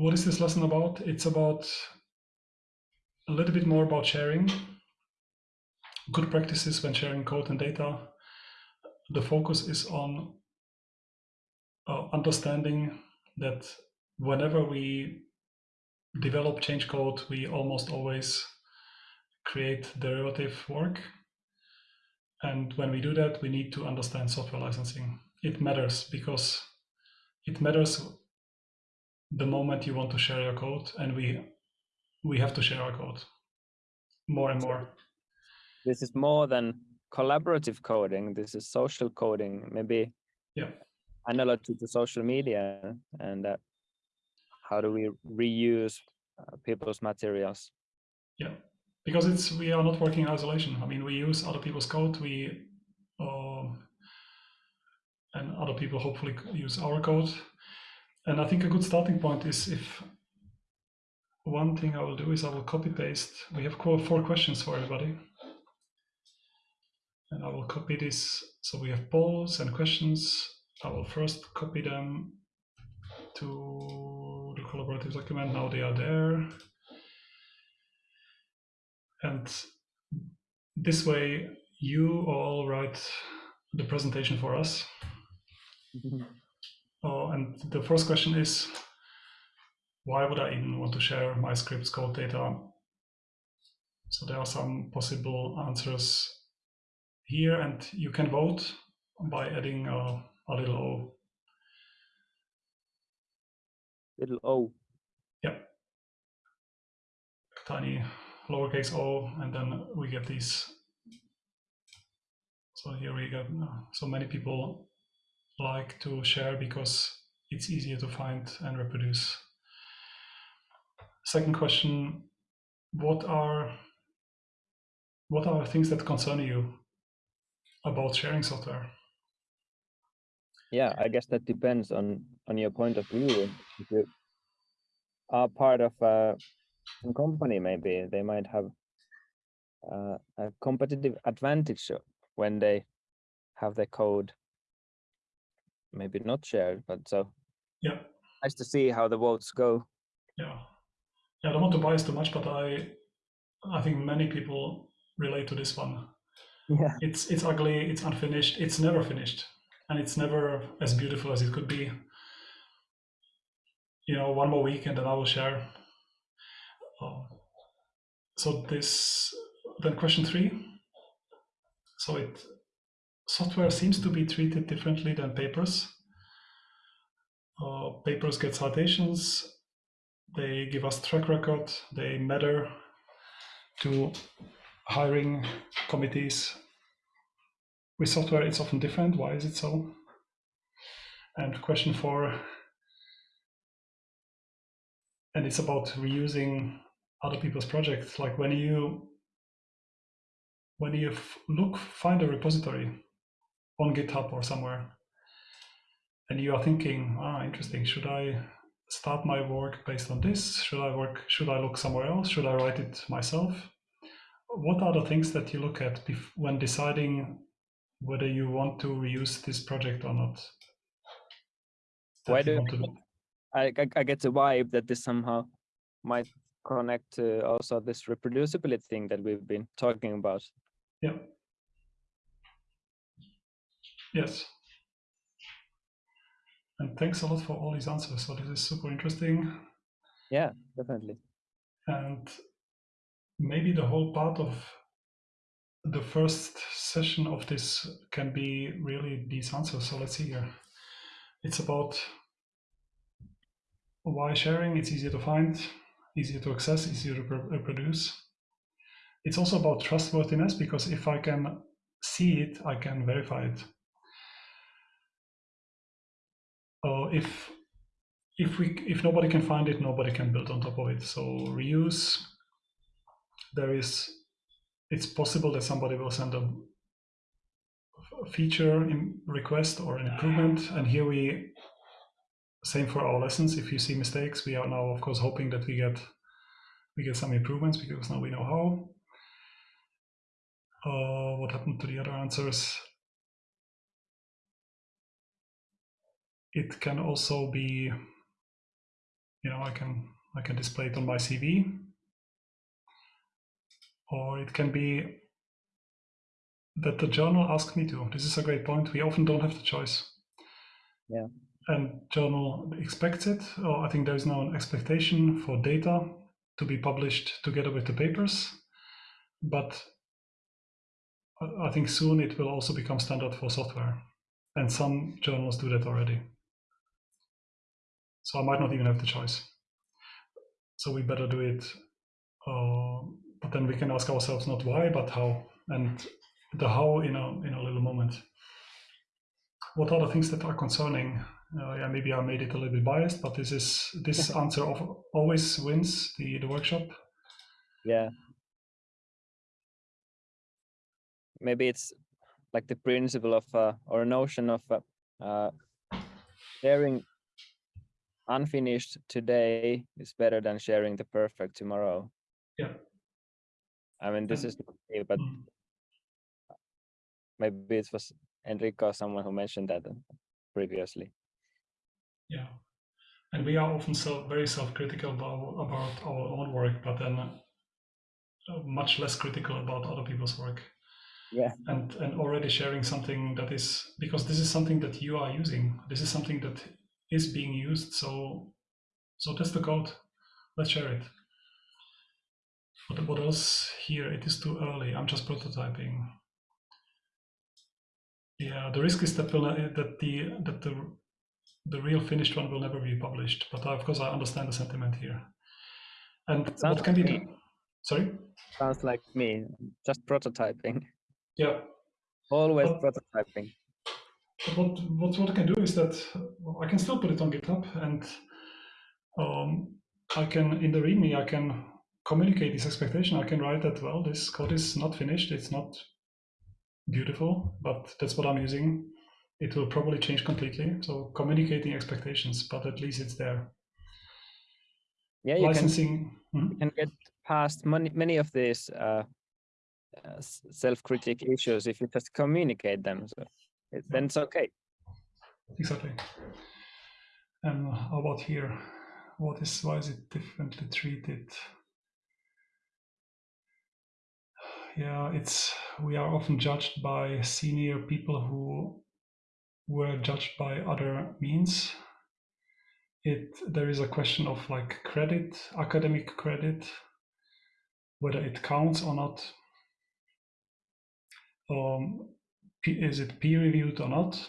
what is this lesson about? It's about a little bit more about sharing good practices when sharing code and data. The focus is on uh, understanding that whenever we develop change code, we almost always create derivative work. And when we do that, we need to understand software licensing. It matters because it matters the moment you want to share your code and we we have to share our code more and more. This is more than collaborative coding. This is social coding, maybe yeah. analog to, the social media and uh, how do we reuse uh, people's materials? Yeah, because it's we are not working in isolation. I mean, we use other people's code. We uh, and other people hopefully use our code. And I think a good starting point is if one thing I will do is I will copy paste. We have four questions for everybody. And I will copy this. So we have polls and questions. I will first copy them to the collaborative document. Now they are there. And this way you all write the presentation for us. Mm-hmm. Oh, and the first question is, why would I even want to share my script's code data? So there are some possible answers here, and you can vote by adding a, a little O. Little O. Yeah. Tiny lowercase o, and then we get these. So here we get uh, so many people like to share because it's easier to find and reproduce. Second question, what are what are things that concern you about sharing software? Yeah, I guess that depends on on your point of view. If you are part of a company, maybe they might have uh, a competitive advantage when they have the code maybe not shared, but so yeah, nice to see how the votes go. Yeah, yeah. I don't want to bias too much, but I I think many people relate to this one. Yeah, it's it's ugly, it's unfinished, it's never finished, and it's never as beautiful as it could be. You know, one more week and then I will share. Uh, so this then question three. So it software seems to be treated differently than papers. Uh, papers get citations, they give us track record, they matter to hiring committees. With software, it's often different. Why is it so? And question four, and it's about reusing other people's projects. Like when you when you look, find a repository on GitHub or somewhere, and you are thinking, ah, interesting, should I start my work based on this? Should I work, should I look somewhere else? Should I write it myself? What are the things that you look at when deciding whether you want to reuse this project or not? Why do, do? I, I get the vibe that this somehow might connect to also this reproducibility thing that we've been talking about. Yeah. Yes. And thanks a lot for all these answers. So this is super interesting. Yeah, definitely. And maybe the whole part of the first session of this can be really these answers. So let's see here. It's about why sharing, it's easier to find, easier to access, easier to reproduce. It's also about trustworthiness because if I can see it, I can verify it. Uh, if if we if nobody can find it, nobody can build on top of it. So reuse, there is, it's possible that somebody will send a feature in request or an improvement, and here we same for our lessons. If you see mistakes, we are now of course hoping that we get we get some improvements because now we know how. Uh, what happened to the other answers? It can also be you know, I can I can display it on my CV, or it can be that the journal asks me to. This is a great point. We often don't have the choice. Yeah. And journal expects it, or I think there is now an expectation for data to be published together with the papers. But I think soon it will also become standard for software. And some journals do that already. So I might not even have the choice. So we better do it. Uh, but then we can ask ourselves not why, but how. And the how in a in a little moment. What are the things that are concerning? Uh, yeah, maybe I made it a little bit biased, but this is this answer of always wins the the workshop. Yeah. Maybe it's like the principle of uh, or notion of uh, uh, sharing unfinished today is better than sharing the perfect tomorrow. Yeah. I mean, this is but mm maybe it was Enrico or someone who mentioned that uh, previously. Yeah, and we are often so very self-critical about, about our own work, but then uh, much less critical about other people's work. Yeah, and and already sharing something that is because this is something that you are using. This is something that is being used. So so test the code. Let's share it. What, what else here? It is too early. I'm just prototyping. Yeah, the risk is that will that the that the the real finished one will never be published. But uh, of course, I understand the sentiment here. And Sounds what can like be done? Sorry. Sounds like me. Just prototyping. Yeah. Always but, prototyping. But what what what I can do is that I can still put it on GitHub, and um, I can in the README I can communicate this expectation. I can write that well, this code is not finished. It's not beautiful, but that's what I'm using. It will probably change completely. So communicating expectations, but at least it's there. Yeah, you licensing. Can, hmm? you can get past many many of these uh, uh, self-critic issues if you just communicate them. So it, then it's okay. Exactly. And how about here? What is why is it differently treated? yeah, it's we are often judged by senior people who were judged by other means. It there is a question of like credit, academic credit, whether it counts or not. Um, is it peer reviewed or not?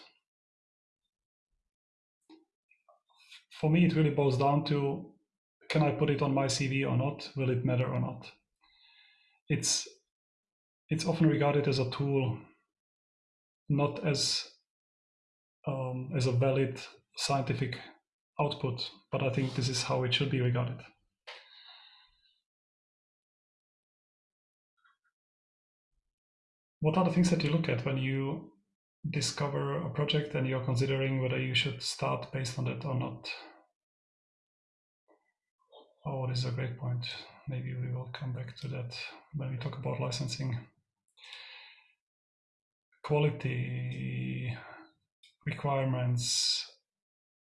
For me, it really boils down to can I put it on my CV or not? Will it matter or not? It's it's often regarded as a tool, not as um, as a valid scientific output. But I think this is how it should be regarded. What are the things that you look at when you discover a project and you're considering whether you should start based on it or not? Oh, this is a great point. Maybe we will come back to that when we talk about licensing quality requirements,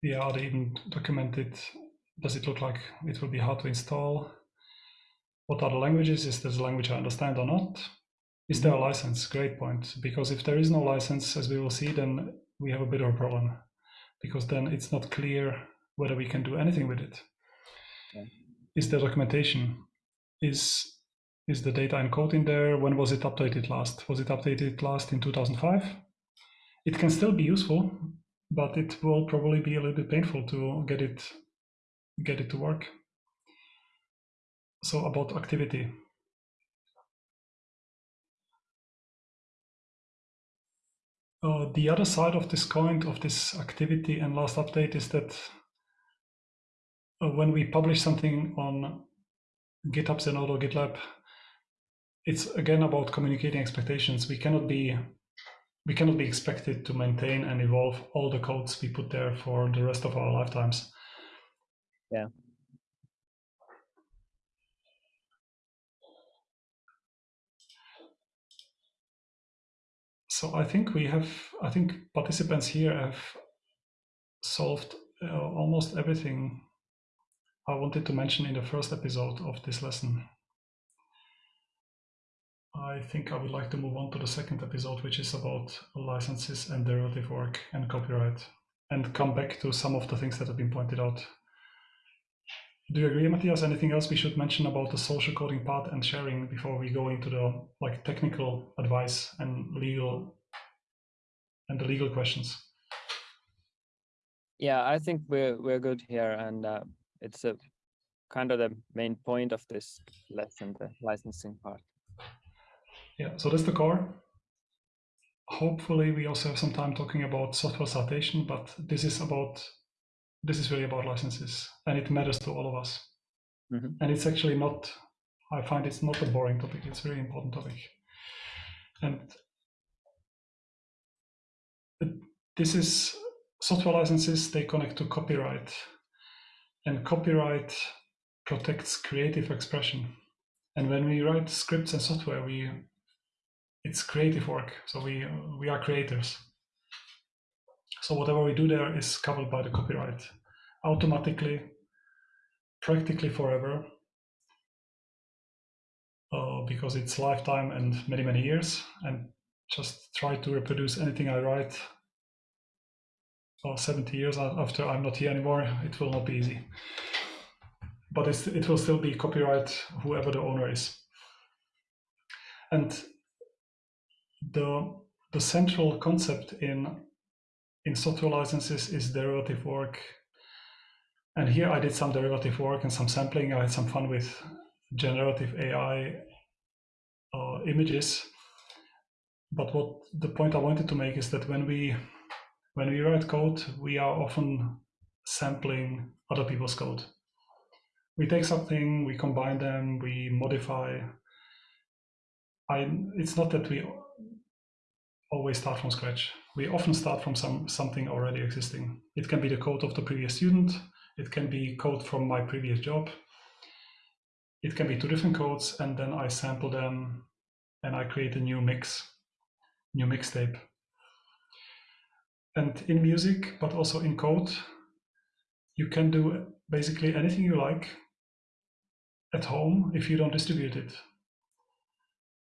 yeah, are they even documented? Does it look like it will be hard to install? What are the languages? Is this a language I understand or not? Is there a license? Great point. Because if there is no license, as we will see, then we have a bit of a problem. Because then it's not clear whether we can do anything with it. Yeah. Is there documentation? Is is the data encoded in there? When was it updated last? Was it updated last in 2005? It can still be useful, but it will probably be a little bit painful to get it get it to work. So about activity. Uh, the other side of this coin of this activity and last update is that uh, when we publish something on GitHub Zenodo GitLab, it's again about communicating expectations. We cannot be we cannot be expected to maintain and evolve all the codes we put there for the rest of our lifetimes. Yeah. So I think we have, I think participants here have solved uh, almost everything I wanted to mention in the first episode of this lesson. I think I would like to move on to the second episode, which is about licenses and derivative work and copyright, and come back to some of the things that have been pointed out. Do you agree, Matthias? Anything else we should mention about the social coding part and sharing before we go into the like technical advice and legal and the legal questions? Yeah, I think we're we're good here, and uh, it's a kind of the main point of this lesson, the licensing part. Yeah, so that's the core. Hopefully, we also have some time talking about software citation, but this is about this is really about licenses, and it matters to all of us. Mm -hmm. And it's actually not. I find it's not a boring topic. It's a very important topic, and this is software licenses. They connect to copyright, and copyright protects creative expression. And when we write scripts and software, we it's creative work. So we we are creators. So whatever we do there is covered by the copyright automatically, practically forever, uh, because it's lifetime and many many years. And just try to reproduce anything I write. Well, 70 years after I'm not here anymore, it will not be easy. But it will still be copyright, whoever the owner is. And the the central concept in in software licenses is derivative work. And here I did some derivative work and some sampling. I had some fun with generative AI uh, images. But what the point I wanted to make is that when we when we write code, we are often sampling other people's code. We take something, we combine them, we modify. I, it's not that we always start from scratch. We often start from some something already existing. It can be the code of the previous student. It can be code from my previous job. It can be two different codes, and then I sample them and I create a new mix, new mixtape. And in music, but also in code, you can do basically anything you like at home if you don't distribute it.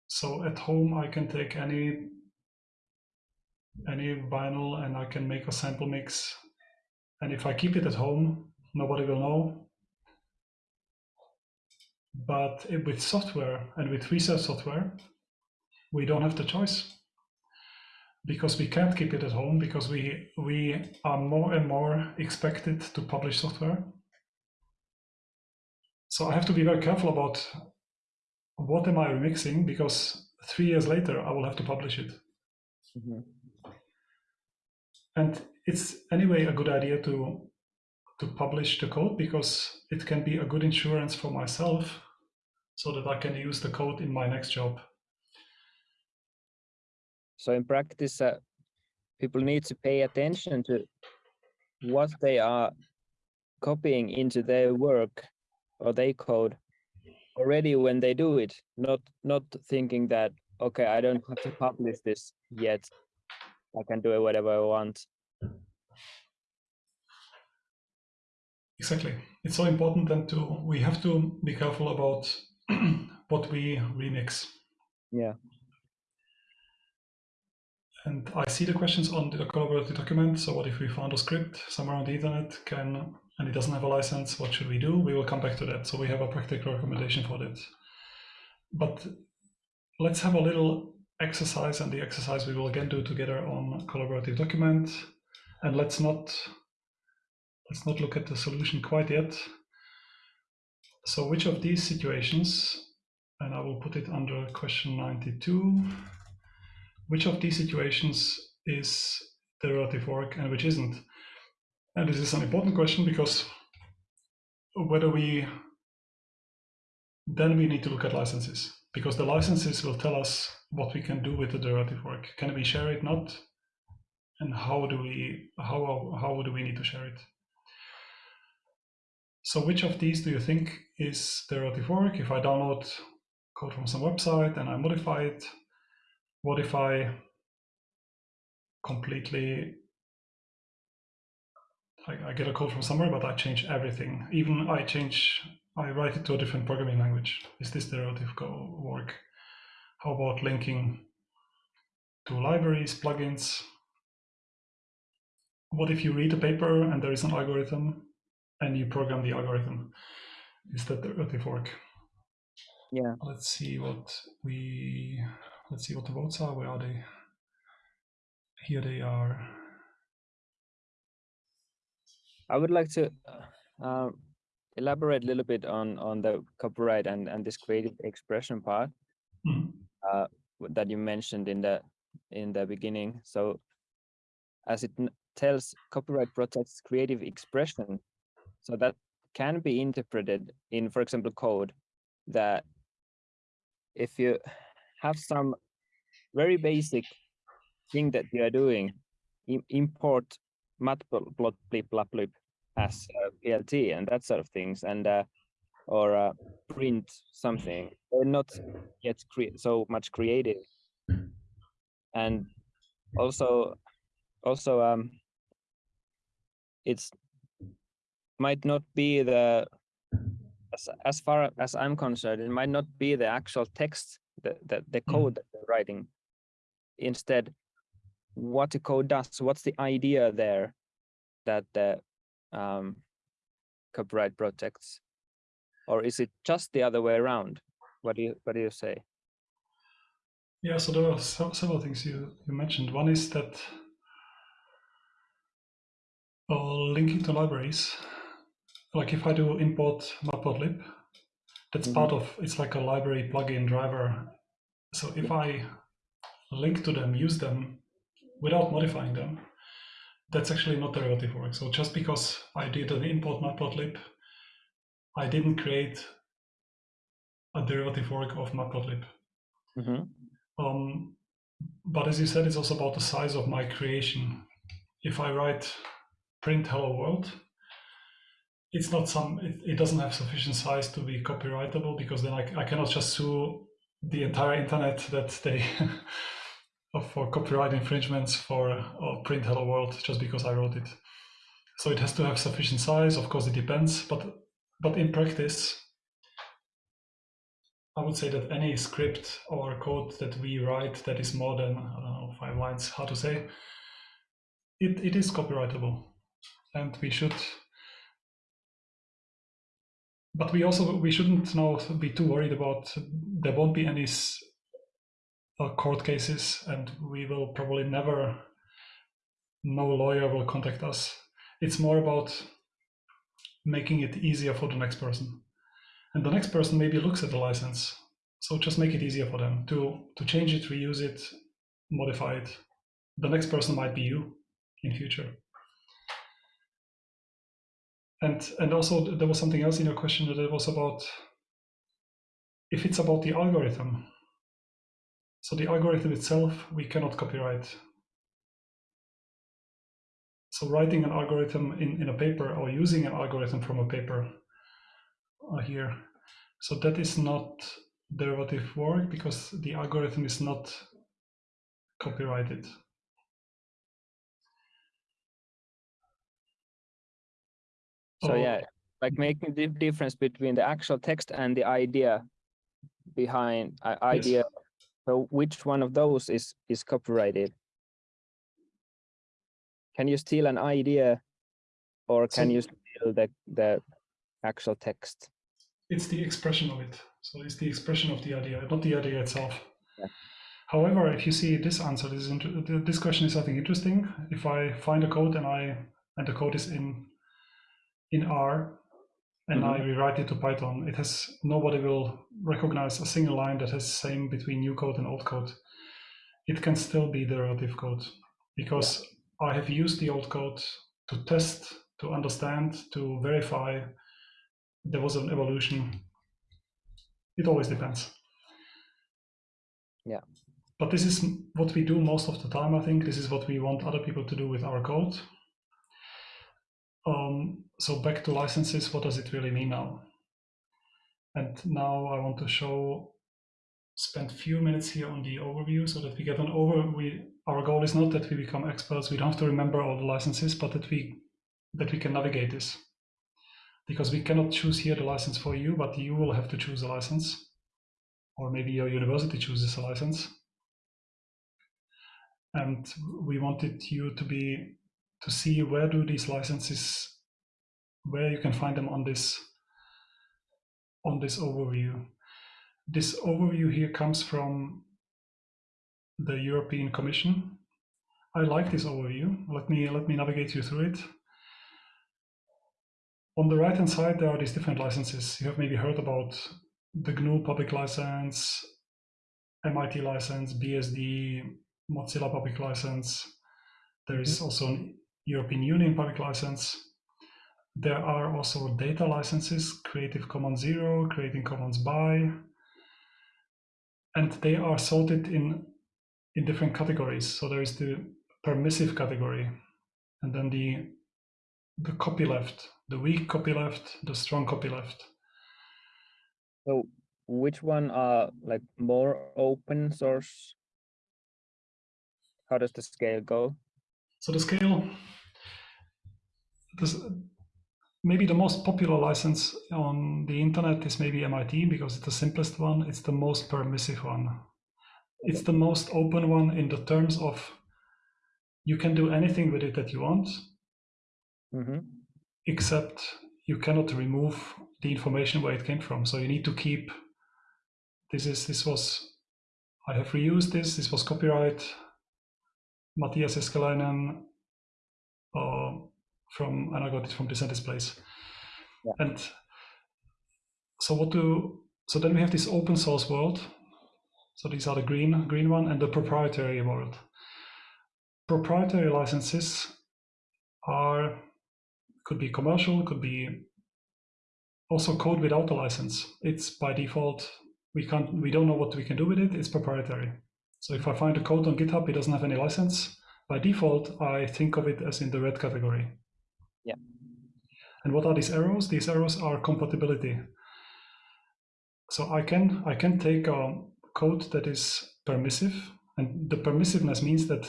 So at home, I can take any any vinyl and I can make a sample mix. And if I keep it at home, nobody will know. But with software and with research software, we don't have the choice because we can't keep it at home because we we are more and more expected to publish software. So I have to be very careful about what am I remixing because three years later I will have to publish it. Mm -hmm. And it's anyway a good idea to to publish the code because it can be a good insurance for myself so that I can use the code in my next job. So in practice, uh, people need to pay attention to what they are copying into their work or their code already when they do it, not not thinking that, okay, I don't have to publish this yet. I can do it whatever I want. Exactly. It's so important then to we have to be careful about what we remix. Yeah. And I see the questions on the collaborative document. So what if we found a script somewhere on the internet can and it doesn't have a license, what should we do? We will come back to that. So we have a practical recommendation for that. But let's have a little exercise and the exercise we will again do together on collaborative document. And let's not let's not look at the solution quite yet. So which of these situations, and I will put it under question 92, which of these situations is derivative work and which isn't? And this is an important question because whether we, then we need to look at licenses because the licenses will tell us what we can do with the derivative work. Can we share it, not? And how do we, how, how do we need to share it? So which of these do you think is derivative work? If I download code from some website and I modify it, what if I completely I, I get a code from somewhere, but I change everything. Even I change, I write it to a different programming language. Is this derivative work? How about linking to libraries, plugins? What if you read a paper and there is an algorithm and you program the algorithm? Is that work? Yeah. Let's see what we, let's see what the votes are. Where are they? Here they are. I would like to uh, elaborate a little bit on on the copyright and and this creative expression part Mhm. Uh, that you mentioned in the in the beginning. So, as it tells, copyright protects creative expression, so that can be interpreted in, for example, code that if you have some very basic thing that you are doing, im- import matplotlib as uh, PLT and that sort of things, and uh, or uh, print something. They're not yet cre- so much creative, and also also um, it's might not be the as, as far as I'm concerned, it might not be the actual text, the the, the Mm. code that they're writing. Instead, what the code does, what's the idea there that the um, copyright protects, or is it just the other way around? What do you what do you say? Yeah, so there are se- several things you, you mentioned. One is that uh, linking to libraries, like if I do import matplotlib, that's Mhm. part of it's like a library plugin driver. So if I link to them, use them without modifying them, that's actually not derivative work. So just because I did an import matplotlib, I didn't create a derivative work of matplotlib. Mhm. Um, but as you said, it's also about the size of my creation. If I write print hello world, it's not some, it, it doesn't have sufficient size to be copyrightable because then I, I cannot just sue the entire internet that they for copyright infringements for uh, print hello world just because I wrote it. So it has to have sufficient size. Of course, it depends, but but in practice, I would say that any script or code that we write that is more than I don't know five lines, how to say, it, it is copyrightable, and we should. But we also we shouldn't now be too worried about there won't be any uh, court cases, and we will probably never. No lawyer will contact us. It's more about making it easier for the next person. And the next person maybe looks at the license. So just make it easier for them to to change it reuse it modify it. The next person might be you in future. And and also there was something else in your question that it was about if it's about the algorithm. So the algorithm itself we cannot copyright so writing an algorithm in, in a paper or using an algorithm from a paper uh, here so that is not derivative work because the algorithm is not copyrighted. So Oh. yeah, like making the difference between the actual text and the idea behind uh, Yes. idea. So which one of those is is copyrighted? Can you steal an idea, or can So- you steal the the actual text? It's the expression of it. So it's the expression of the idea, not the idea itself. Yeah. However, if you see this answer, this is this question is I think interesting. If I find a code and I and the code is in in R and I mm-hmm. rewrite it to Python, it has nobody will recognize a single line that has same between new code and old code. It can still be derivative code because I have used the old code to test, to understand, to verify there was an evolution. It always depends. Yeah. But this is what we do most of the time, I think. This is what we want other people to do with our code. Um, so back to licenses, what does it really mean now? And now I want to show, spend few minutes here on the overview so that we get an over. We our goal is not that we become experts. We don't have to remember all the licenses, but that we that we can navigate this. Because we cannot choose here the license for you, but you will have to choose a license. Or maybe your university chooses a license. And we wanted you to be to see where do these licenses where you can find them on this on this overview. This overview here comes from the European Commission. I like this overview. Let me let me navigate you through it. On the right hand side, there are these different licenses. You have maybe heard about the GNU public license, MIT license, BSD, Mozilla public license. There is mm -hmm. also an European Union public license. There are also data licenses, Creative Commons Zero, Creative Commons BY, and they are sorted in, in different categories. So there is the permissive category, and then the, the copyleft, the weak copyleft, the strong copyleft. So which one are like more open source? How does the scale go? So the scale, this, maybe the most popular license on the internet is maybe MIT because it's the simplest one. It's the most permissive one. It's the most open one in the terms of you can do anything with it that you want, mm -hmm. except you cannot remove the information where it came from. So you need to keep this is this was I have reused this. This was copyright. Matthias Eskeläinen uh, from and I got it from the DeSantis Place. Yeah. And so what do so then we have this open source world. So these are the green green one and the proprietary world. Proprietary licenses are could be commercial, could be also code without a license. It's by default we can't we don't know what we can do with it. It's proprietary. So if I find a code on GitHub, it doesn't have any license. By default, I think of it as in the red category. Yeah. And what are these arrows? These arrows are compatibility. So I can I can take a code that is permissive, and the permissiveness means that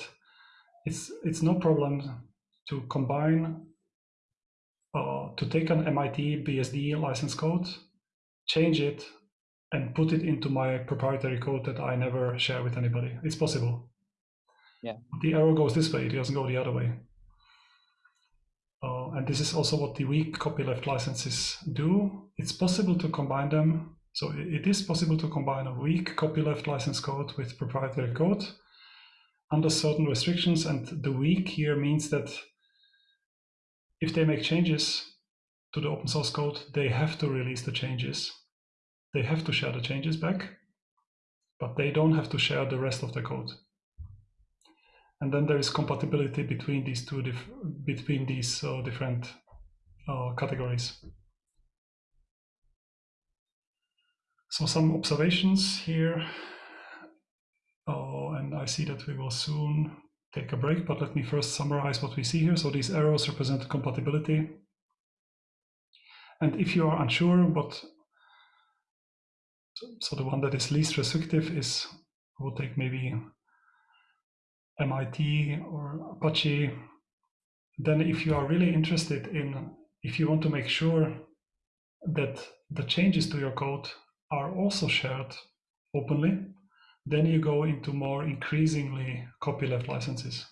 it's it's no problem to combine uh, to take an MIT BSD license code, change it, and put it into my proprietary code that I never share with anybody. It's possible. Yeah. The arrow goes this way; it doesn't go the other way. Uh, and this is also what the weak copyleft licenses do. It's possible to combine them. So it is possible to combine a weak copyleft license code with proprietary code under certain restrictions. And the weak here means that if they make changes to the open source code, they have to release the changes. They have to share the changes back, but they don't have to share the rest of the code and then there is compatibility between these two between these uh, different uh, categories. So some observations here, uh, and I see that we will soon take a break, but let me first summarize what we see here. So these arrows represent compatibility. And if you are unsure what, so the one that is least restrictive is, will take maybe MIT or Apache, then if you are really interested in, if you want to make sure that the changes to your code are also shared openly, then you go into more increasingly copyleft licenses.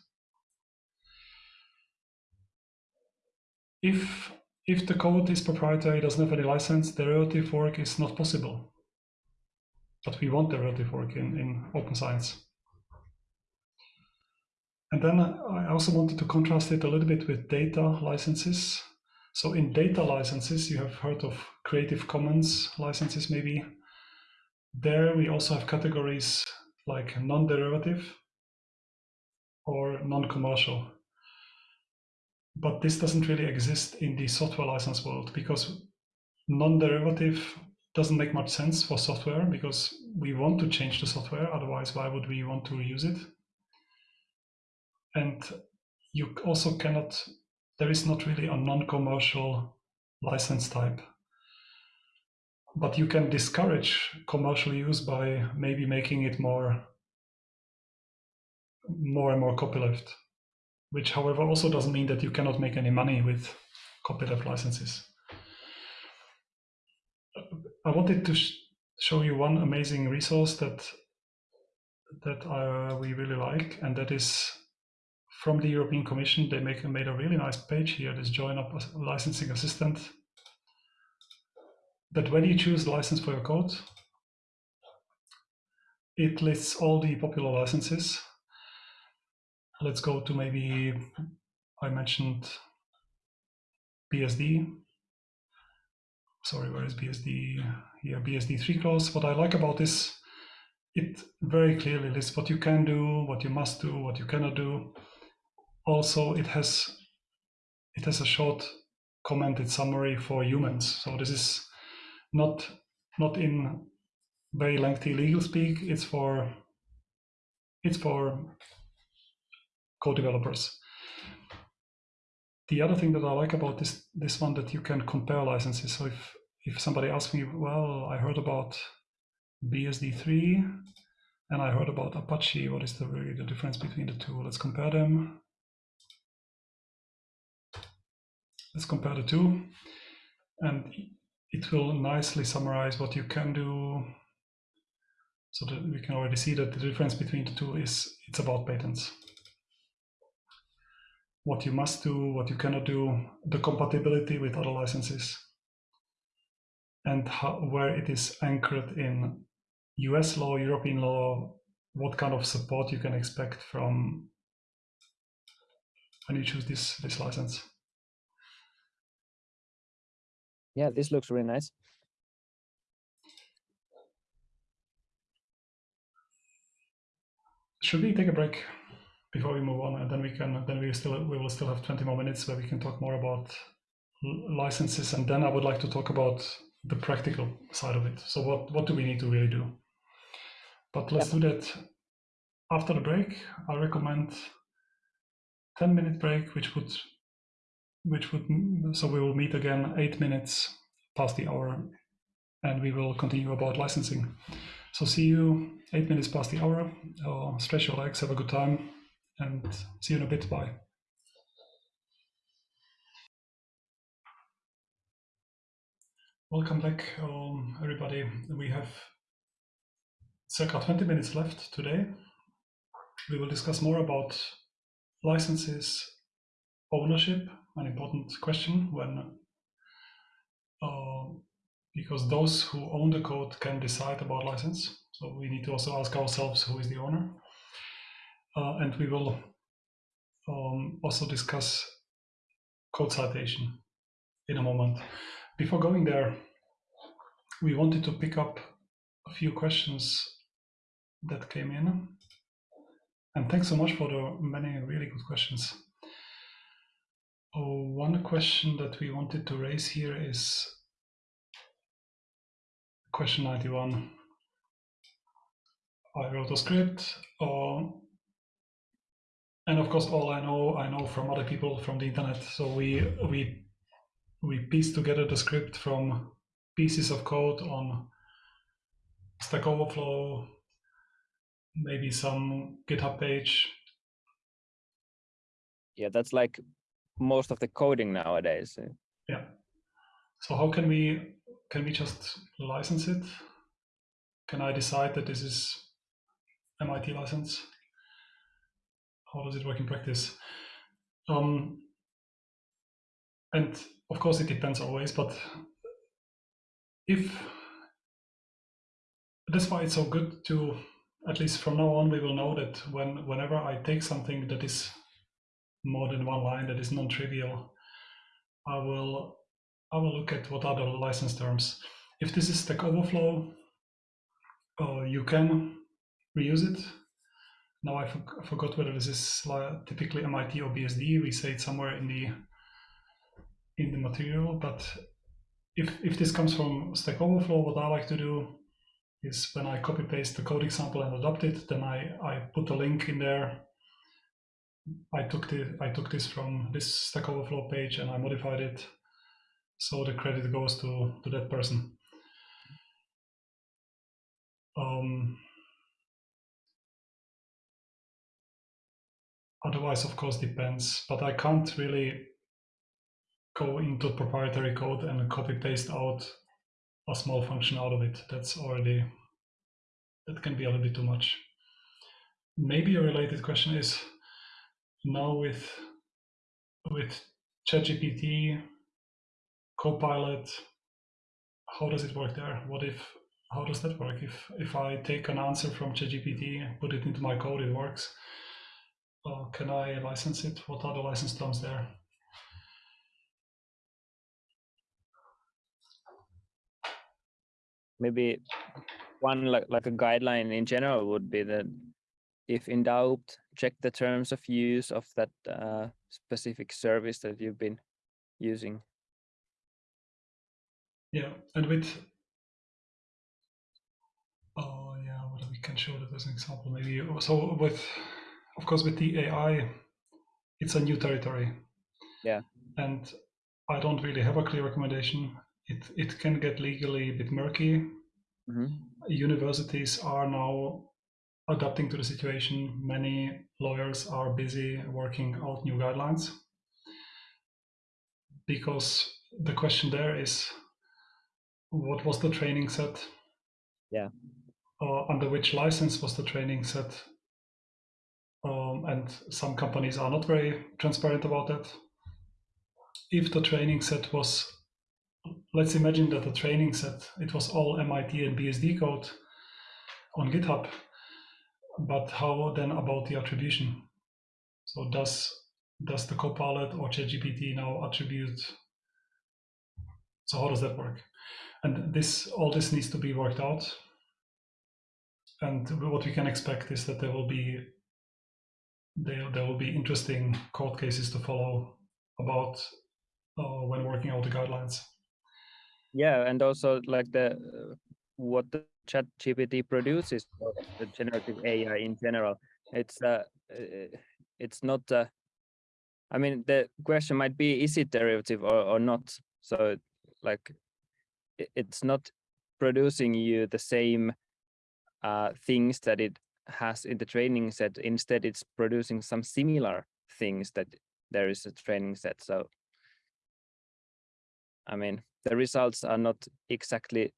If, if the code is proprietary, doesn't have any license, derivative fork is not possible. But we want derivative fork in, in open science. And then I also wanted to contrast it a little bit with data licenses. So in data licenses, you have heard of Creative Commons licenses maybe. There we also have categories like non-derivative or non-commercial. But this doesn't really exist in the software license world because non-derivative doesn't make much sense for software because we want to change the software. Otherwise, why would we want to reuse it? and you also cannot there is not really a non-commercial license type but you can discourage commercial use by maybe making it more more and more copyleft which however also doesn't mean that you cannot make any money with copyleft licenses. I wanted to sh show you one amazing resource that that uh, we really like, and that is from the European Commission. They make made a really nice page here, this Joinup licensing assistant. That when you choose license for your code, it lists all the popular licenses. Let's go to maybe, I mentioned BSD. Sorry, where is BSD? Here, BSD 3 clause. What I like about this, it very clearly lists what you can do, what you must do, what you cannot do. Also, it has it has a short commented summary for humans. So this is not not in very lengthy legal speak. It's for it's for code developers. The other thing that I like about this this one that you can compare licenses. So if if somebody asks me, well, I heard about BSD3 and I heard about Apache, what is the really the difference between the two? Let's compare them. Let's compare the two. And it will nicely summarize what you can do so that we can already see that the difference between the two is it's about patents. What you must do, what you cannot do, the compatibility with other licenses, and how, where it is anchored in US law, European law, what kind of support you can expect from when you choose this, this license. Yeah, this looks really nice. should we take a break before we move on and then we can then we still we will still have 20 more minutes where we can talk more about licenses and then i would like to talk about the practical side of it so what what do we need to really do but let's yeah. do that after the break i recommend 10 minute break which would which would so we will meet again eight minutes past the hour and we will continue about licensing so see you eight minutes past the hour. Uh, stretch your legs, have a good time, and see you in a bit. Bye. Welcome back, um, everybody. We have circa 20 minutes left today. We will discuss more about licenses, ownership, an important question when uh, because those who own the code can decide about license. So we need to also ask ourselves who is the owner. Uh, and we will um, also discuss code citation in a moment. Before going there, we wanted to pick up a few questions that came in. And thanks so much for the many really good questions. Oh, one question that we wanted to raise here is question 91. I wrote a script, uh, and of course, all I know, I know from other people from the internet. So we we we piece together the script from pieces of code on Stack Overflow, maybe some GitHub page. Yeah, that's like most of the coding nowadays. Yeah. So how can we can we just license it? Can I decide that this is MIT license? How does it work in practice? Um, and of course, it depends always, but if that's why it's so good to at least from now on we will know that when whenever I take something that is more than one line that is non-trivial, I will I will look at what are the license terms. If this is Stack Overflow, uh, you can reuse it. Now I, for I forgot whether this is typically MIT or BSD. We say it somewhere in the in the material, but if if this comes from Stack Overflow, what I like to do is when I copy paste the code example and adopt it, then I I put a link in there. I took the I took this from this Stack Overflow page and I modified it so the credit goes to, to that person. Um, otherwise, of course, depends. But I can't really go into proprietary code and copy paste out a small function out of it. That's already that can be a little bit too much. Maybe a related question is now with with ChatGPT, Copilot, how does it work there? What if how does that work? If if I take an answer from ChatGPT, put it into my code, it works. Uh, can I license it? What are the license terms there? Maybe one like like a guideline in general would be that if in doubt, check the terms of use of that uh, specific service that you've been using. Yeah, and with oh yeah, what we can show that as an example. Maybe so with of course with the AI, it's a new territory. Yeah, and I don't really have a clear recommendation. It it can get legally a bit murky. Mm -hmm. Universities are now adapting to the situation. Many lawyers are busy working out new guidelines because the question there is what was the training set? Yeah. Uh, under which license was the training set? Um, and some companies are not very transparent about that. If the training set was, let's imagine that the training set, it was all MIT and BSD code on GitHub but how then about the attribution? So does does the Copilot or ChatGPT now attribute? So how does that work? And this all this needs to be worked out. And what we can expect is that there will be there, there will be interesting court cases to follow about uh, when working out the guidelines. Yeah, and also like the what the chat gpt produces the generative ai in general. It's uh, uh it's not uh, i mean the question might be is it derivative or, or not? So like it's not producing you the same uh, things that it has in the training set. Instead it's producing some similar things that there is a training set. So i mean the results are not exactly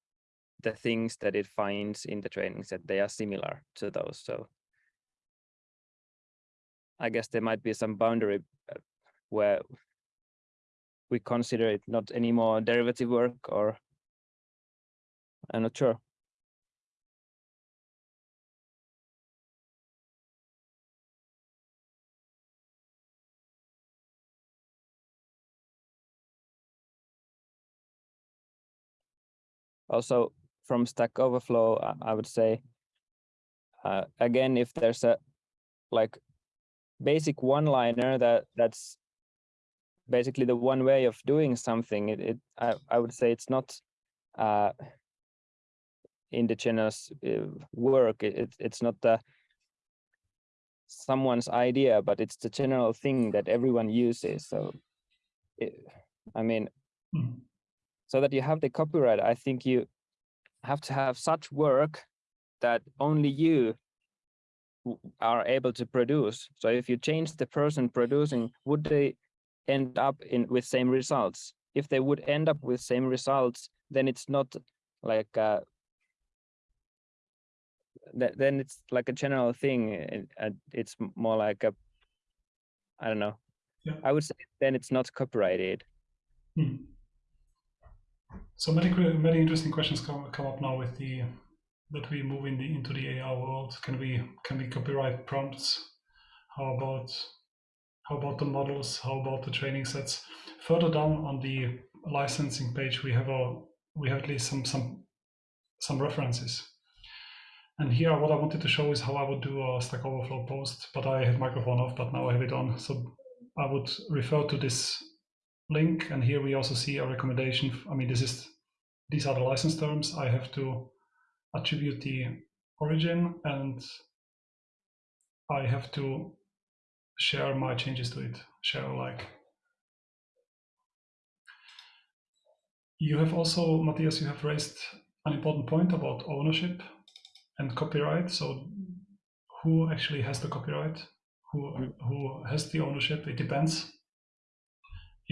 the things that it finds in the training set, they are similar to those. So I guess there might be some boundary uh, where we consider it not anymore derivative work or I'm not sure. Also, from Stack Overflow, I would say, uh, again, if there's a like basic one-liner that that's basically the one way of doing something, it, it I, I would say it's not uh, indigenous uh, work. It, it, it's not the someone's idea, but it's the general thing that everyone uses. So, it, I mean, mm -hmm. so that you have the copyright, I think you have to have such work that only you are able to produce. So if you change the person producing, would they end up in with same results? If they would end up with same results, then it's not like uh, then it's like a general thing. It's more like a, I don't know. Yeah. I would say then it's not copyrighted. Hmm. So many many interesting questions come come up now with the that we move in the into the AI world. Can we can we copyright prompts? How about how about the models? How about the training sets? Further down on the licensing page, we have a we have at least some some some references. And here, what I wanted to show is how I would do a Stack Overflow post, but I had microphone off, but now I have it on. So I would refer to this link. And here we also see a recommendation. I mean, this is these are the license terms. I have to attribute the origin and I have to share my changes to it, share alike. You have also, Matthias, you have raised an important point about ownership and copyright. So who actually has the copyright? who who has the ownership. It depends.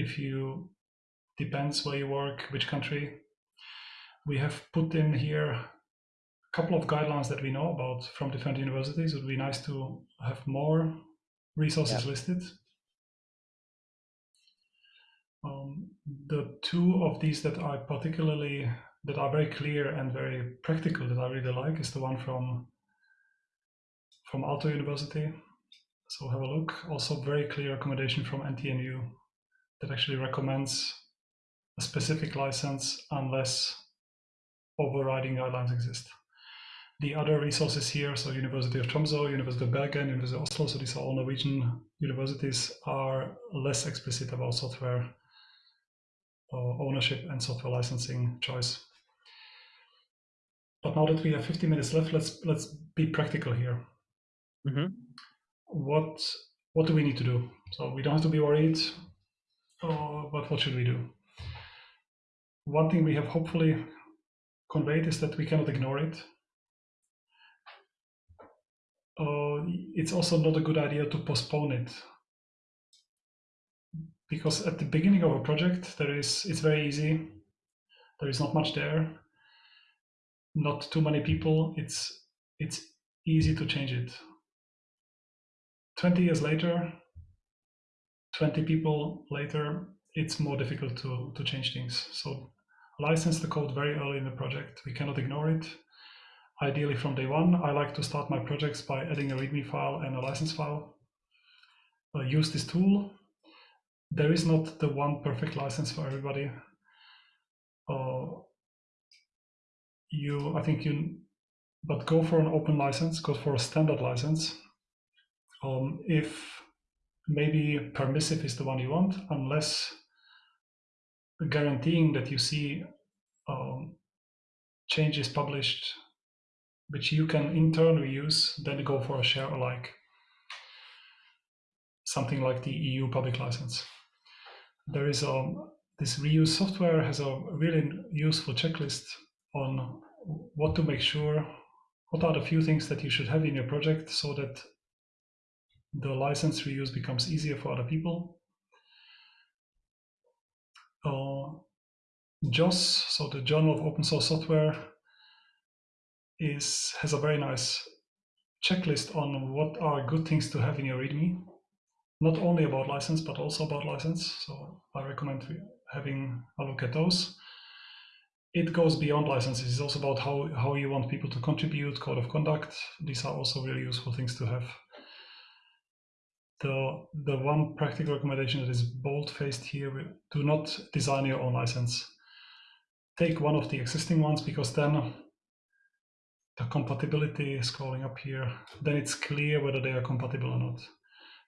If you depends where you work, which country. We have put in here a couple of guidelines that we know about from different universities. It would be nice to have more resources listed. Um, the two of these that I particularly that are very clear and very practical that I really like is the one from from Aalto University. So have a look. Also very clear accommodation from NTNU that actually recommends a specific license unless overriding guidelines exist. The other resources here, so University of Tromsø, University of Bergen, University of Oslo, so these are all Norwegian universities, are less explicit about software uh, ownership and software licensing choice. But now that we have 50 minutes left, let's let's be practical here. Mhm. What what do we need to do? So we don't have to be worried, uh, but what should we do? One thing we have hopefully conveyed is that we cannot ignore it. Uh, it's also not a good idea to postpone it. Because at the beginning of a project there is it's very easy. There is not much there. Not too many people. It's it's easy to change it. 20 years later 20 people later it's more difficult to to change things. So license the code very early in the project. We cannot ignore it. Ideally from day one i like to start my projects by adding a readme file and a license file. Uh, use this tool. There is not the one perfect license for everybody. Uh, you i think you but go for an open license go for a standard license. Um, if maybe permissive is the one you want unless guaranteeing that you see um, changes published which you can in turn reuse, then go for a share alike. Something like the eu public license. There is a this reuse software has a really useful checklist on what to make sure what are the few things that you should have in your project so that the license reuse becomes easier for other people uh, JOSS, so the Journal of Open Source Software, is has a very nice checklist on what are good things to have in your README, not only about license but also about license. So I recommend having a look at those. It goes beyond licenses. It's also about how how you want people to contribute, code of conduct. These are also really useful things to have. The the one practical recommendation that is bold faced here: do not design your own license take one of the existing ones because then the compatibility scrolling up here, then it's clear whether they are compatible or not.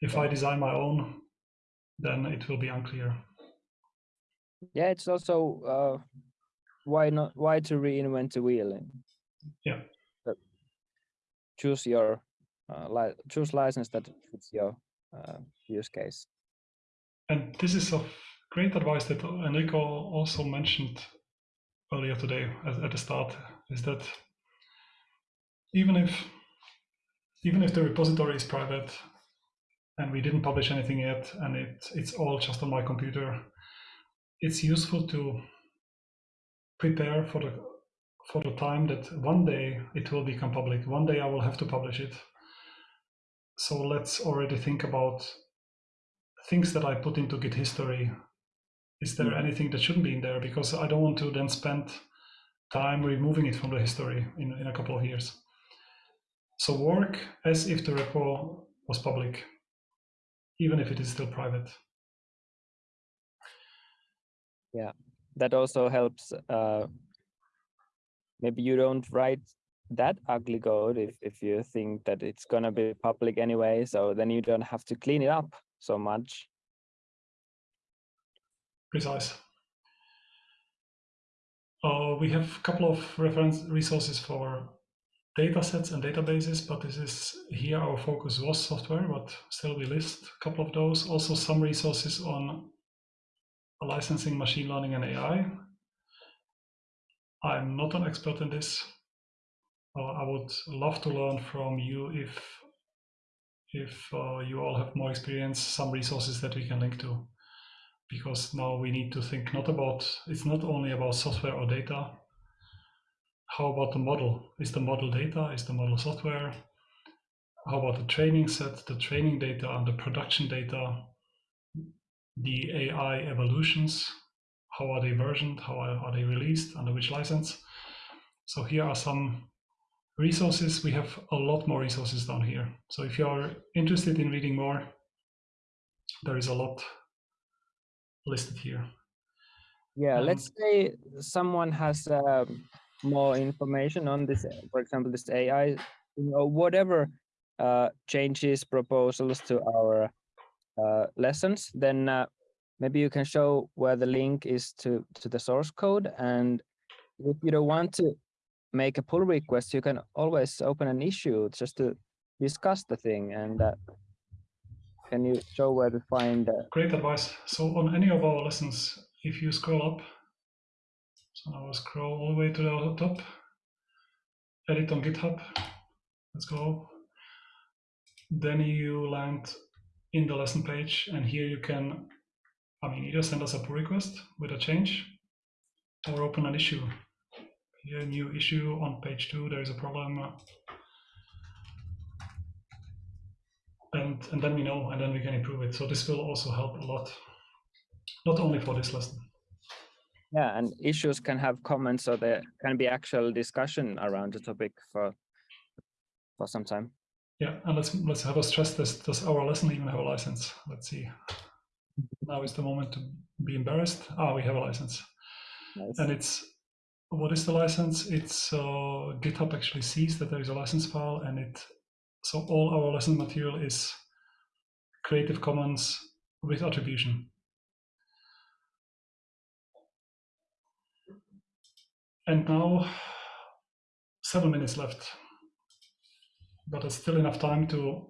If I design my own, then it will be unclear. Yeah, it's also uh, why not why to reinvent the wheel? Yeah. Choose your uh, li choose license that fits your uh, use case. And this is of great advice that Enrico also mentioned earlier today at, at the start is that even if even if the repository is private and we didn't publish anything yet and it it's all just on my computer it's useful to prepare for the for the time that one day it will become public one day i will have to publish it so let's already think about things that i put into git history is there anything that shouldn't be in there? Because I don't want to then spend time removing it from the history in, in a couple of years. So work as if the repo was public, even if it is still private. Yeah, that also helps. Uh, maybe you don't write that ugly code if, if you think that it's gonna be public anyway, so then you don't have to clean it up so much precise. Uh, we have a couple of reference resources for data sets and databases, but this is here our focus was software, but still we list a couple of those. Also some resources on licensing, machine learning and AI. I'm not an expert in this. Uh, I would love to learn from you if if uh, you all have more experience, some resources that we can link to. Because now we need to think not about, it's not only about software or data. How about the model? Is the model data? Is the model software? How about the training set, the training data and the production data, the AI evolutions? How are they versioned? How are, are they released? Under which license? So here are some resources. We have a lot more resources down here. So if you are interested in reading more, there is a lot listed here. Yeah, Um, let's say someone has um, more information on this, for example, this AI, you know, whatever uh, changes, proposals to our uh, lessons, then uh, maybe you can show where the link is to, to the source code. And if you don't want to make a pull request, you can always open an issue just to discuss the thing. And uh, can you show where to find uh, Great advice. So on any of our lessons, if you scroll up, so now I'll scroll all the way to the top, edit on GitHub, let's go. Then you land in the lesson page and here you can, I mean, either send us a pull request with a change or open an issue. Here, new issue on page two, there is a problem. And, and then we know, and then we can improve it. So this will also help a lot, not only for this lesson. Yeah, and issues can have comments, so there can be actual discussion around the topic for for some time. Yeah, and let's let's have a stress test. Does our lesson even have a license? Let's see. Now is the moment to be embarrassed. Ah, we have a license, Nice. and it's what is the license? It's uh, GitHub actually sees that there is a license file, and it so all our lesson material is Creative Commons with attribution. And now, seven minutes left, but it's still enough time to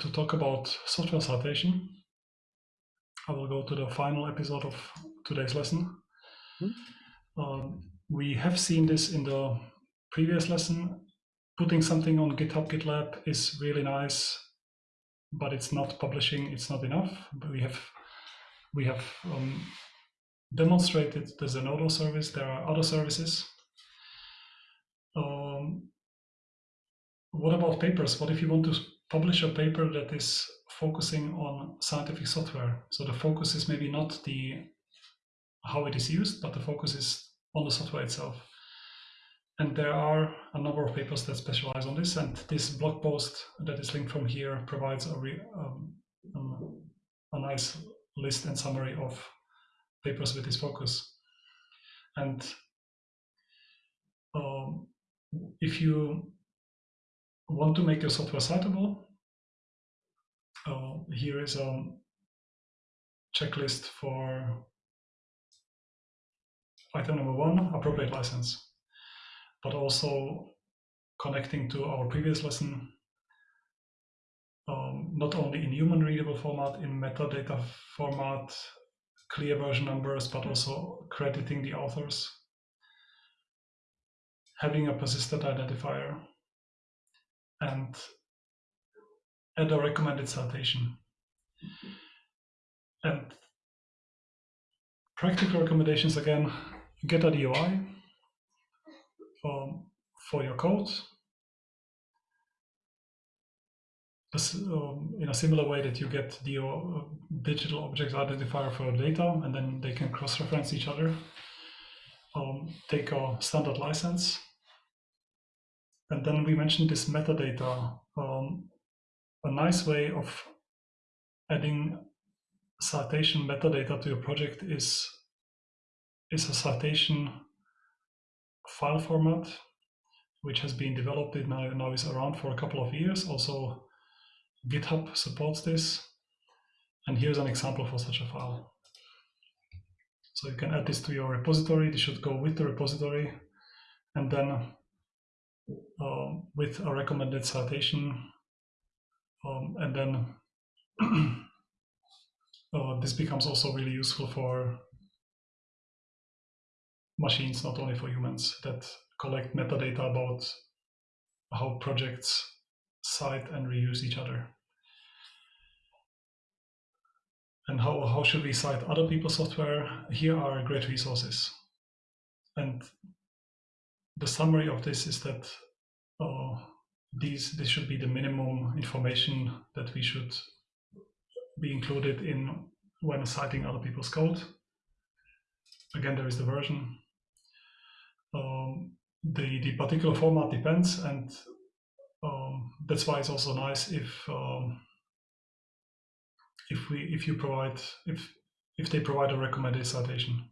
to talk about software citation. I will go to the final episode of today's lesson. Um, we have seen this in the previous lesson. Putting something on GitHub, GitLab is really nice, but it's not publishing. It's not enough. But we have we have um, demonstrated the Zenodo service. There are other services. Um, what about papers? What if you want to publish a paper that is focusing on scientific software? So the focus is maybe not the how it is used, but the focus is on the software itself. And there are a number of papers that specialize on this, and this blog post that is linked from here provides a, re, um, um, a nice list and summary of papers with this focus. And um, if you want to make your software citable, uh, here is a checklist for item number one, appropriate license, but also connecting to our previous lesson, um, not only in human readable format, in metadata format, clear version numbers, but also crediting the authors, having a persistent identifier, and add a recommended citation. And practical recommendations again, get a DOI um, for your code. This, um, in a similar way that you get the uh, digital object identifier for data, and then they can cross-reference each other. Um, take a standard license, and then we mentioned this metadata. Um, a nice way of adding citation metadata to your project is is a citation file format which has been developed it now, now is around for a couple of years. Also github supports this. And here's an example for such a file. So you can add this to your repository. This should go with the repository. And then uh, with a recommended citation um, and then uh, this becomes also really useful for machines, not only for humans, that collect metadata about how projects cite and reuse each other. and how, how should we cite other people's software? Here are great resources. And the summary of this is that uh, these this should be the minimum information that we should be included in when citing other people's code. Again, there is the version. Um, the, the particular format depends, and um, that's why it's also nice if um, if we if you provide if if they provide a recommended citation.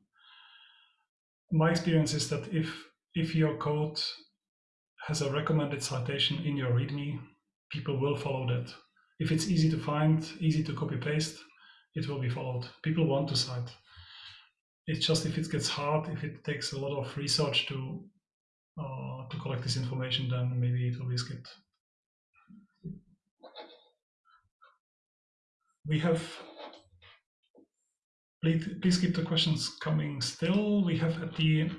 My experience is that if if your code has a recommended citation in your README, people will follow that. If it's easy to find, easy to copy paste, it will be followed. People want to cite. It's just if it gets hard, if it takes a lot of research to uh, to collect this information, then maybe it will be skipped. We have, please, please keep the questions coming still. We have at the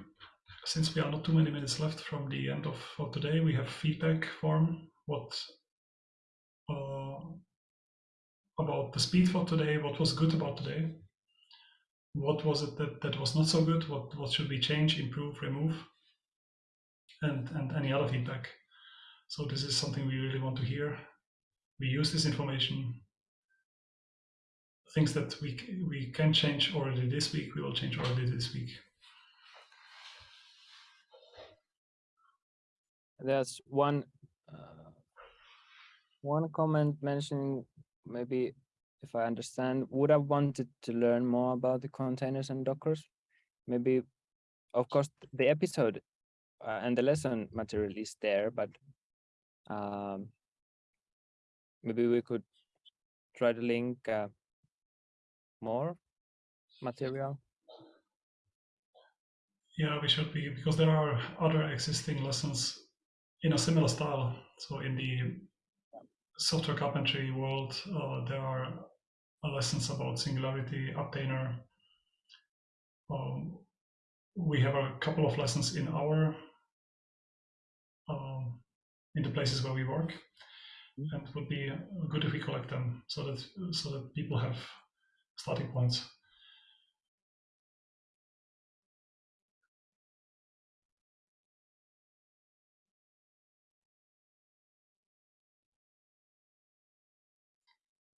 since we are not too many minutes left from the end of for today, we have feedback form. What uh, about the speed for today? What was good about today? What was it that, that was not so good? What what should we change, improve, remove? And and any other feedback. So this is something we really want to hear. We use this information. Things that we we can change already this week, we will change already this week. there's one uh, one comment mentioning maybe if I understand would have wanted to learn more about the containers and dockers maybe of course the episode uh, and the lesson material is there but um, maybe we could try to link uh, more material yeah we should be because there are other existing lessons in a similar style. So in the software carpentry world, uh, there are lessons about Singularity, Apptainer. Um, we have a couple of lessons in our um, in the places where we work, mm-hmm. and it would be good if we collect them so that so that people have starting points.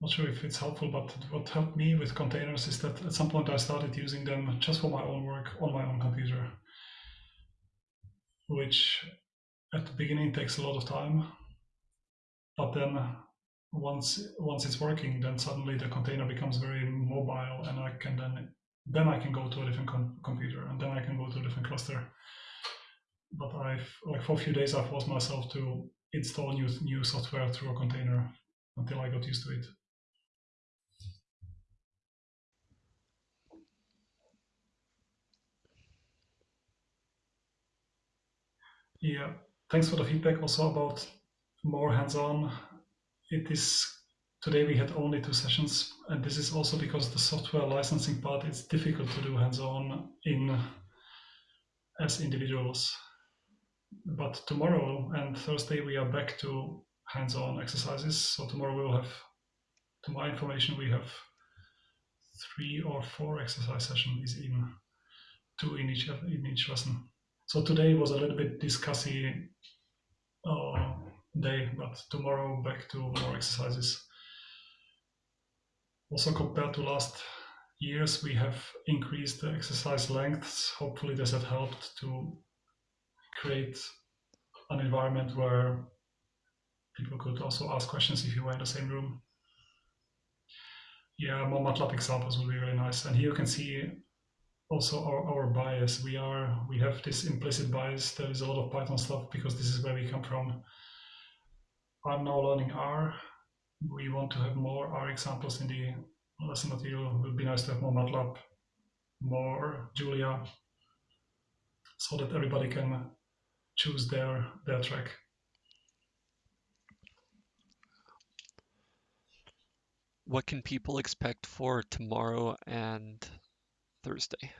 Not sure if it's helpful, but what helped me with containers is that at some point I started using them just for my own work on my own computer, which at the beginning takes a lot of time. But then once once it's working, then suddenly the container becomes very mobile, and I can then then I can go to a different com computer, and then I can go to a different cluster. But I've like for a few days I forced myself to install new new software through a container until I got used to it. Yeah, thanks for the feedback also about more hands-on. It is today we had only two sessions, and this is also because the software licensing part is difficult to do hands-on in as individuals. But tomorrow and Thursday we are back to hands-on exercises. So tomorrow we will have, to my information, we have three or four exercise sessions in two in each in each lesson. So today was a little bit discussy uh, day, but tomorrow back to more exercises. Also compared to last years, we have increased the exercise lengths. Hopefully this has helped to create an environment where people could also ask questions if you were in the same room. Yeah, more MATLAB examples would be really nice. And here you can see also our, our bias. We are we have this implicit bias. There is a lot of Python stuff because this is where we come from. I'm now learning R. We want to have more R examples in the lesson material. It would be nice to have more MATLAB, more Julia, so that everybody can choose their their track. What can people expect for tomorrow and Thursday.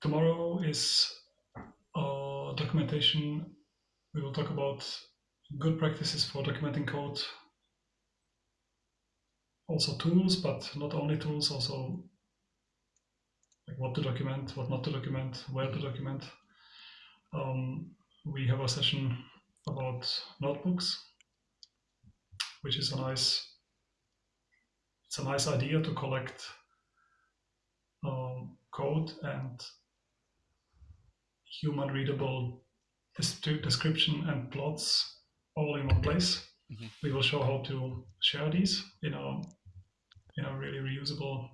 Tomorrow is uh, documentation. We will talk about good practices for documenting code. also tools, but not only tools, also like what to document, what not to document, where to document. Um, we have a session about notebooks, which is a nice it's a nice idea to collect um, code and human readable description and plots all in one place. Mm-hmm. We will show how to share these in a in a really reusable.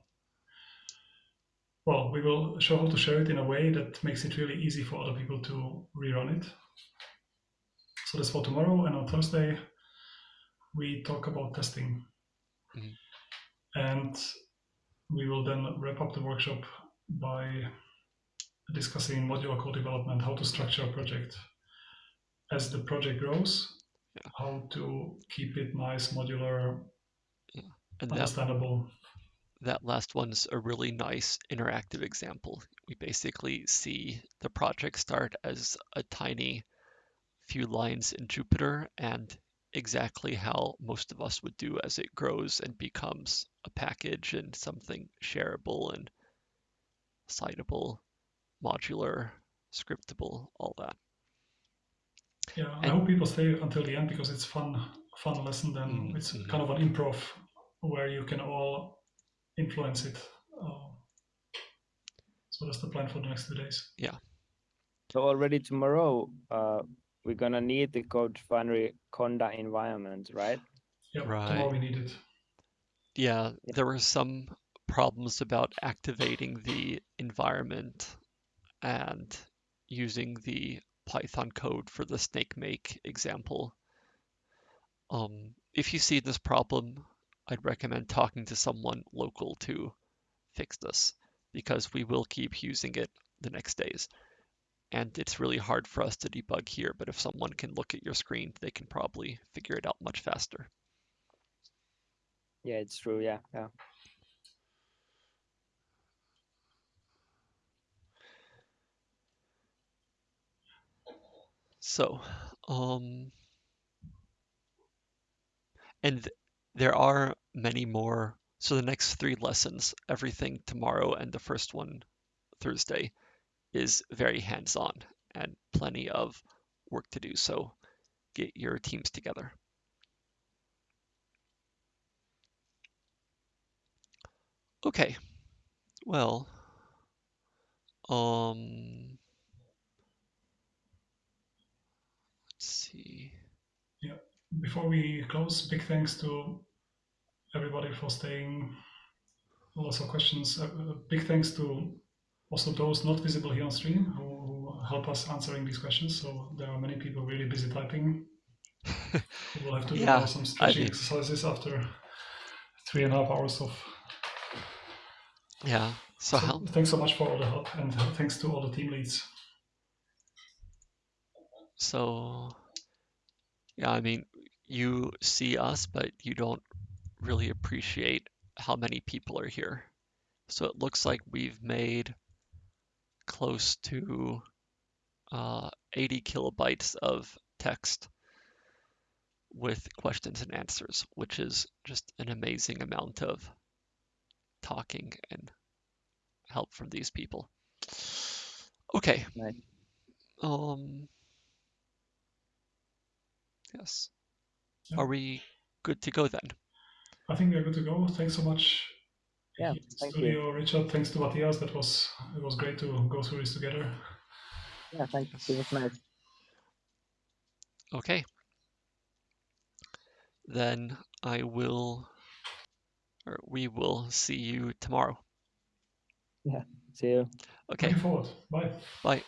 Well, we will show how to share it in a way that makes it really easy for other people to rerun it. So that's for tomorrow, and on Thursday we talk about testing. Mm-hmm. And we will then wrap up the workshop by discussing modular code development, how to structure a project as the project grows, yeah. how to keep it nice, modular, yeah. and understandable. That, that last one's a really nice interactive example. We basically see the project start as a tiny few lines in Jupyter and exactly how most of us would do as it grows and becomes a package and something shareable and citable, modular, scriptable, all that. Yeah, and, I hope people stay until the end because it's fun, fun lesson. Then mm-hmm. it's kind of an improv where you can all influence it. Uh, so that's the plan for the next two days. Yeah. So already tomorrow, uh, we're gonna need the code CodeRefinery Conda environment, right? Yeah, right. we need it. Yeah, yeah, there were some problems about activating the environment and using the Python code for the Snakemake example. Um, if you see this problem, I'd recommend talking to someone local to fix this because we will keep using it the next days and it's really hard for us to debug here, but if someone can look at your screen, they can probably figure it out much faster. Yeah, it's true. Yeah, yeah. So, um, and th there are many more. So the next three lessons, everything tomorrow and the first one Thursday, is very hands-on and plenty of work to do. So get your teams together. Okay, well, um, let's see. Yeah, before we close, big thanks to everybody for staying. Lots of questions. Uh, big thanks to also those not visible here on stream who, help us answering these questions. So there are many people really busy typing. we'll have to yeah, do some stretching exercises after three and a half hours of. Yeah. So, so thanks so much for all the help and thanks to all the team leads. So, yeah, I mean, you see us, but you don't really appreciate how many people are here. So it looks like we've made close to uh, 80 kilobytes of text with questions and answers, which is just an amazing amount of talking and help from these people. Okay. Nice. Um. Yes. Yeah. Are we good to go then? I think we're good to go. Thanks so much yeah, thank studio, you. Richard. Thanks to Matthias. That was it was great to go through this together. Yeah, thank you. It was nice. Okay. Then I will, or we will see you tomorrow. Yeah, see you. Okay. Looking forward. Bye. Bye.